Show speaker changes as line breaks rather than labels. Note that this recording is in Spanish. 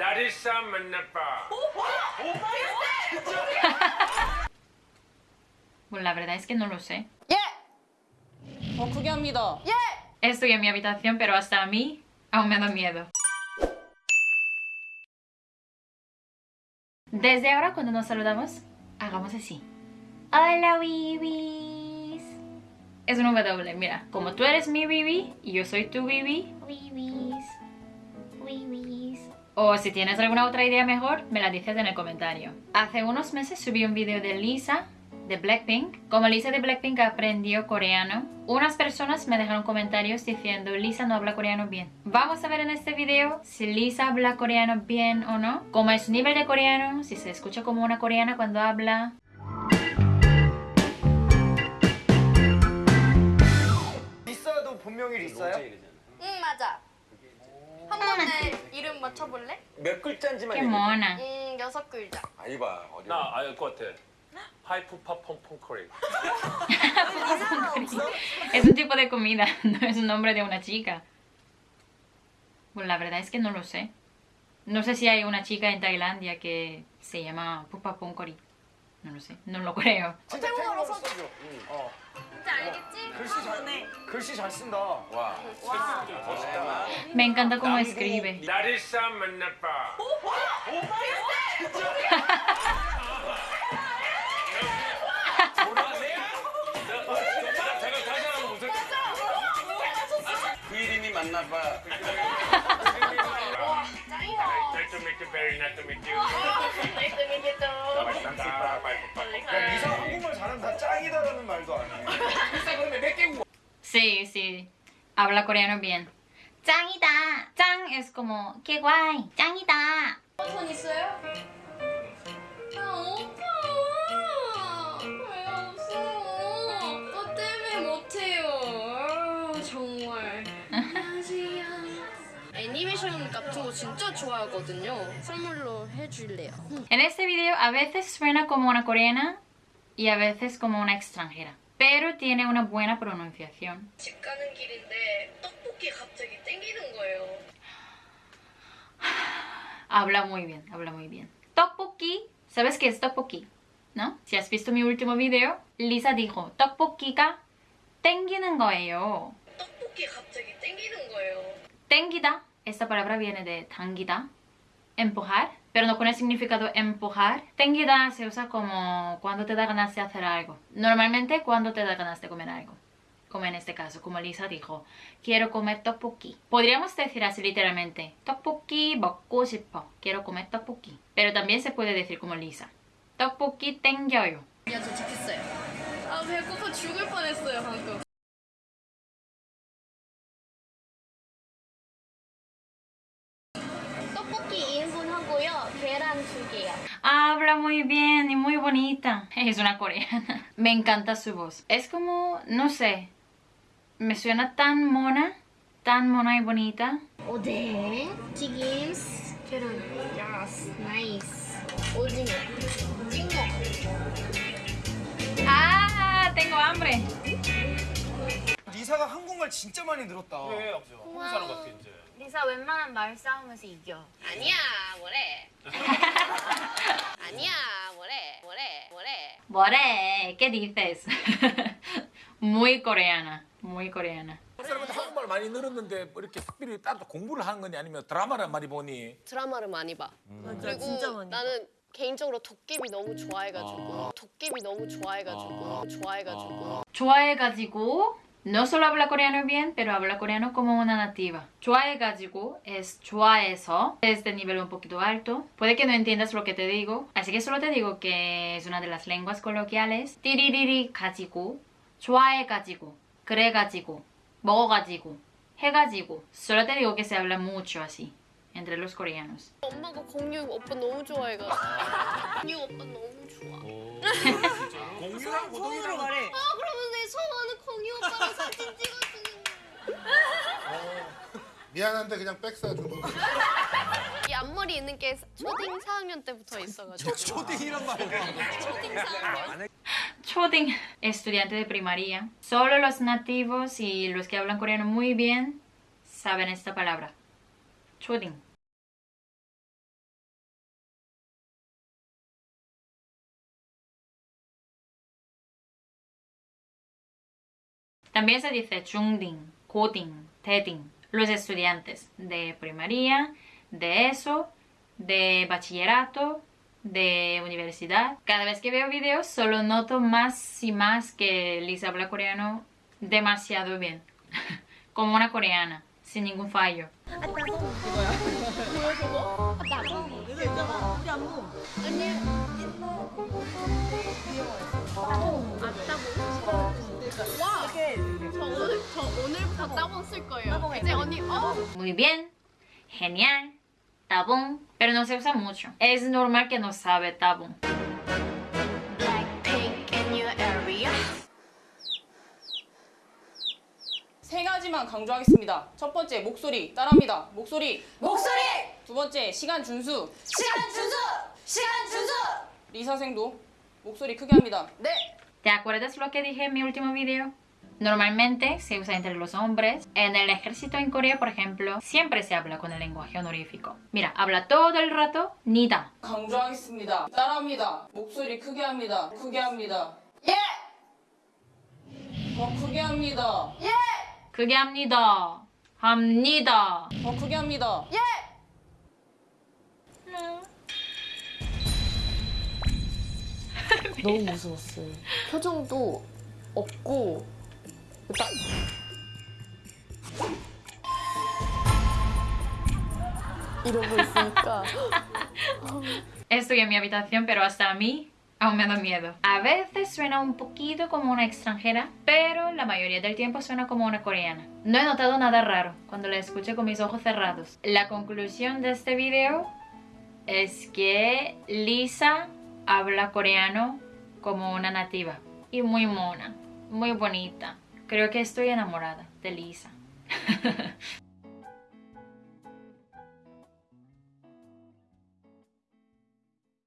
That is some
Bueno, la verdad es que no lo sé. Estoy en mi habitación, pero hasta a mí aún me da miedo. Desde ahora, cuando nos saludamos, hagamos así. Hola, bibis. Es un W, mira. Como tú eres mi bibi y yo soy tu bibi. Bibi. O si tienes alguna otra idea mejor, me la dices en el comentario. Hace unos meses subí un vídeo de Lisa de Blackpink. Como Lisa de Blackpink aprendió coreano, unas personas me dejaron comentarios diciendo Lisa no habla coreano bien. Vamos a ver en este video si Lisa habla coreano bien o no, cómo es su nivel de coreano, si se escucha como una coreana cuando habla.
맞춰볼래?
몇 글자인지만
¡Qué
얘기해.
mona!
음 여섯 글자.
아이 봐 어려워.
나 알 것 같아. 하이프파 펑펑커리.
Es un tipo de comida, no es un nombre de una chica. Pues la verdad es que no lo sé. No sé si hay una chica en Tailandia que se llama Pupa Pongkori. No lo sé, no lo creo.
태국어로. 응. 어.
진짜 알겠지?
글씨 잘 글씨 잘 쓴다. 와. 멋있다.
Me encanta cómo escribe.
나리사 만나봐.
그
to meet you, very nice to meet you.
Nice to meet you too.
맛있다. 맛있다.
야 리사 한국말 잘한다. 짱이다라는 말도 안 해.
Sí, sí. Habla coreano bien. 짱이다. 짱 es como qué guay. 짱이다.
폰 있어요? 아 오빠 애니메이션 같은 거 진짜 좋아하거든요. 선물로 해줄래요.
En este video a veces suena como una coreana y a veces como una extranjera. Pero tiene una buena pronunciación.
집 가는 길인데 떡볶이 갑자기 땡기는 거예요.
Habla muy bien, habla muy bien. Tteokbokki, ¿sabes qué es tteokbokki? ¿No? Si has visto mi último video, Lisa dijo, tteokbokki가 땡기는 거예요.
떡볶이 갑자기 땡기는 거예요.
땡기다, esta palabra viene de 당기다, empujar, pero no con el significado empujar. 땡기다 se usa como cuando te da ganas de hacer algo. Normalmente cuando te da ganas de comer algo. Como en este caso, como Lisa dijo, quiero comer tteokbokki. Podríamos decir así literalmente, tteokbokki 먹고 싶어. Quiero comer tteokbokki. Pero también se puede decir como Lisa, tteokbokki 땡겨요.
야, 저 잡혔어요. 아, 배고파 죽을 뻔했어요, 방금.
Habla muy bien y muy bonita. Es una coreana. Me encanta su voz. Es como, no sé, me suena tan mona, tan mona y bonita.
오뎅, 튀김, 계란. 야스, 나이스. 오징어, 찍먹.
¡Ah!
한국말 진짜 많이 늘었다.
왜 한국 사람 같아 이제.
리사 웬만한 말 싸움에서 이겨. 아니야, 뭐래. 아니야, 뭐래. 뭐래. 뭐래.
More, ¿qué dices? muy coreana, muy coreana.
사람한테 한국말 많이 늘었는데 뭐 이렇게 특별히 따로 공부를 하는 거니 아니면 드라마를 많이 보니
드라마를 많이 봐. 그리고
진짜 많이
나는 개인적으로 도깨비 너무 좋아해가지고 도깨비 너무 좋아해가지고 좋아해가지고
좋아해가지고 no solo habla coreano bien, pero habla coreano como una nativa. 좋아해가지고 es 좋아해서 es de nivel un poquito alto. Puede que no entiendas lo que te digo, así que solo te digo que es una de las lenguas coloquiales. 띠리리리 가지고, 좋아해가지고, 그래가지고, 먹어가지고, 해가지고. Solo te digo que se habla mucho así entre los coreanos.
엄마가 공유 오빠 너무 좋아해가지고 공유 오빠 너무 좋아.
공유랑
손으로 말해.
아 그러면 내 소원은 공유 오빠랑 사진 찍어주는
미안한데 그냥 백 사줘.
이 앞머리 있는 게 초딩 4학년 때부터 있어가지고
초딩이란 말이야.
초딩 4학년
Choding, estudiante de primaria. Solo los nativos y los que hablan coreano muy bien saben esta palabra. Choding. También se dice chungding, kuting, teting. Los estudiantes de primaria, de ESO, de bachillerato, de universidad. Cada vez que veo videos solo noto más y más que Lisa habla coreano demasiado bien. Como una coreana, sin ningún fallo. Muy bien, genial, tabón, pero no se usa mucho. Es normal que no sabe tabón.
세 가지만 강조하겠습니다. 첫 번째 목소리 따라합니다. 목소리.
목소리
두 번째 시간 준수.
시간 준수 시간 준수
리사생도 목소리 크게 합니다.
네
¿Te acuerdas lo que dije en mi último video? Normalmente se usa entre los hombres. En el ejército en Corea, por ejemplo, siempre se habla con el lenguaje honorífico. Mira, habla todo el rato 니다.
강조하겠습니다. 따라합니다. 목소리 크게 합니다. 크게 합니다.
예!
더 크게 합니다.
예!
크게 합니다. 합니다.
더 크게 합니다.
예!
너무 무서웠어요. 표정도 없고 딱 이러고 있으니까
Estoy en mi habitación, pero hasta a mí aún me da miedo. A veces suena un poquito como una extranjera, pero la mayoría del tiempo suena como una coreana. No he notado nada raro cuando la escuché con mis ojos cerrados. La conclusión de este video es que Lisa habla coreano como una nativa y muy mona, muy bonita. Creo que estoy enamorada de Lisa.